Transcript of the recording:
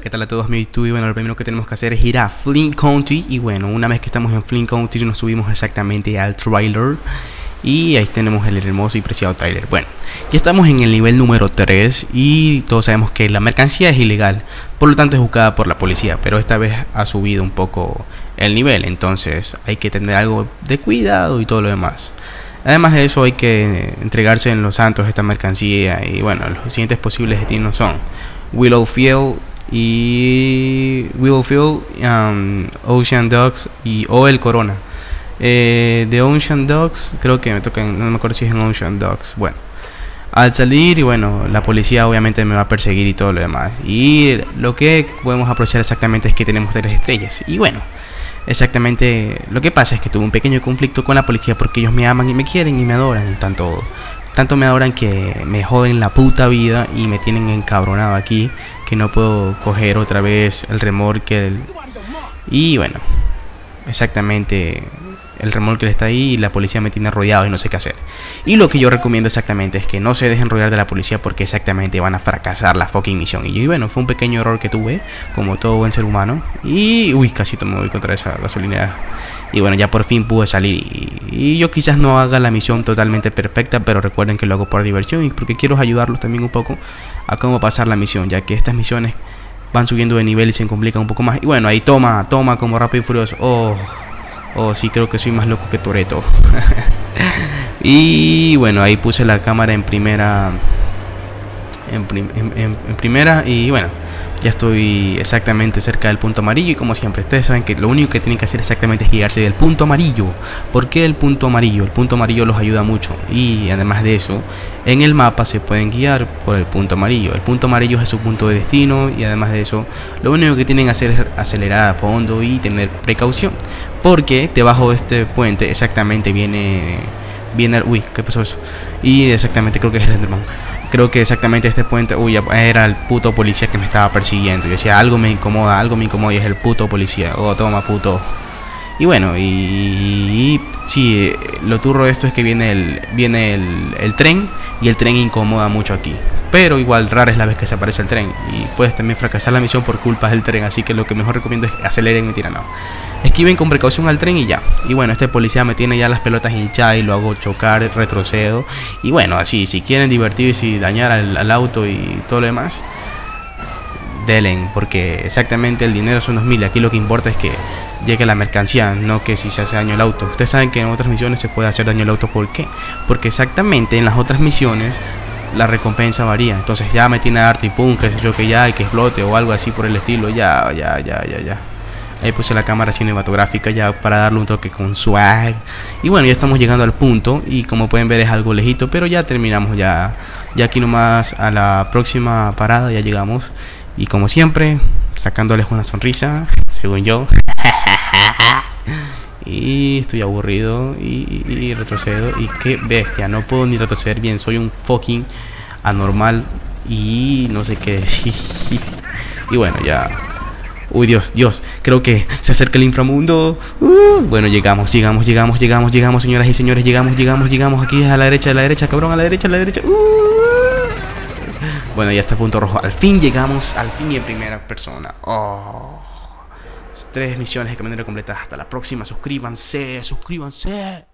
¿qué tal a todos mi YouTube? Y bueno, lo primero que tenemos que hacer es ir a Flint County. Y bueno, una vez que estamos en Flint County nos subimos exactamente al trailer. Y ahí tenemos el hermoso y preciado trailer. Bueno, ya estamos en el nivel número 3 Y todos sabemos que la mercancía es ilegal. Por lo tanto es buscada por la policía Pero esta vez ha subido un poco el nivel. Entonces hay que tener algo de cuidado y todo lo demás. Además de eso hay que entregarse en los santos esta mercancía. Y bueno, los siguientes posibles destinos son Willowfield y Willowfield, um, Ocean Dogs y o el Corona. Eh, de Ocean Dogs, creo que me toca, no me acuerdo si es en Ocean Dogs. Bueno, al salir y bueno, la policía obviamente me va a perseguir y todo lo demás. Y lo que podemos aprovechar exactamente es que tenemos tres estrellas. Y bueno, exactamente lo que pasa es que tuve un pequeño conflicto con la policía porque ellos me aman y me quieren y me adoran. Tanto, tanto me adoran que me joden la puta vida y me tienen encabronado aquí que no puedo coger otra vez el remolque. Y bueno, exactamente el remolque está ahí y la policía me tiene rodeado y no sé qué hacer. Y lo que yo recomiendo exactamente es que no se dejen rodear de la policía porque exactamente van a fracasar la fucking misión. Y, bueno, fue un pequeño error que tuve, como todo buen ser humano. Y uy, casi me voy contra esa gasolinera. Y bueno, ya por fin pude salir. Y, yo quizás no haga la misión totalmente perfecta, pero recuerden que lo hago por diversión y porque quiero ayudarlos también un poco a cómo pasar la misión, ya que estas misiones van subiendo de nivel y se complican un poco más. Y bueno, ahí toma, toma como rápido y furioso. Oh. Oh, sí, creo que soy más loco que Toreto. y bueno, ahí puse la cámara en primera. En, primera y bueno, ya estoy exactamente cerca del punto amarillo y como siempre, ustedes saben que lo único que tienen que hacer exactamente es guiarse del punto amarillo. ¿Por qué el punto amarillo? El punto amarillo los ayuda mucho y además de eso, en el mapa se pueden guiar por el punto amarillo. El punto amarillo es su punto de destino y además de eso, lo único que tienen que hacer es acelerar a fondo y tener precaución. Porque debajo de este puente exactamente viene viene uy, ¿qué pasó eso? Y exactamente creo que es el Enderman. Creo que exactamente este puente, uy, era el puto policía que me estaba persiguiendo. Yo decía, algo me incomoda, algo me incomoda y es el puto policía. Oh, toma, puto. Y bueno, y, sí, lo turro de esto es que viene el viene el, el, tren y el tren incomoda mucho aquí. Pero igual rara es la vez que se aparece el tren y puedes también fracasar la misión por culpa del tren, así que lo que mejor recomiendo es aceleren y tiran no. Esquiven con precaución al tren y ya. Y bueno, este policía me tiene ya las pelotas hinchadas y lo hago chocar, retrocedo. Y bueno, así, si quieren divertirse y dañar al, auto y todo lo demás, delen, porque exactamente el dinero son 2000. Aquí lo que importa es que llegue la mercancía, no que si se hace daño al auto. Ustedes saben que en otras misiones se puede hacer daño al auto, ¿por qué? Porque exactamente en las otras misiones la recompensa varía. Entonces ya me tiene harto y pum, que sé yo que ya, hay que explote o algo así por el estilo. Ya, ya, ya, ya, ya. Ahí puse la cámara cinematográfica ya para darle un toque con swag. Y bueno, ya estamos llegando al punto. Y como pueden ver es algo lejito. Pero ya terminamos ya. Ya aquí nomás a la próxima parada ya llegamos. Y como siempre, sacándoles una sonrisa, según yo. Y estoy aburrido y, retrocedo. Y qué bestia, no puedo ni retroceder bien. Soy un fucking anormal y no sé qué decir. y bueno, ya Uy, Dios, Dios, creo que se acerca el inframundo. Uh, bueno, llegamos, llegamos, llegamos, llegamos, llegamos, señoras y señores, llegamos, llegamos, llegamos aquí a la derecha, a la derecha, cabrón, a la derecha, a la derecha. Uh. Bueno, ya está punto rojo. Al fin llegamos, al fin y en primera persona. Oh. Tres misiones de manera completa. Hasta la próxima. Suscríbanse, suscríbanse.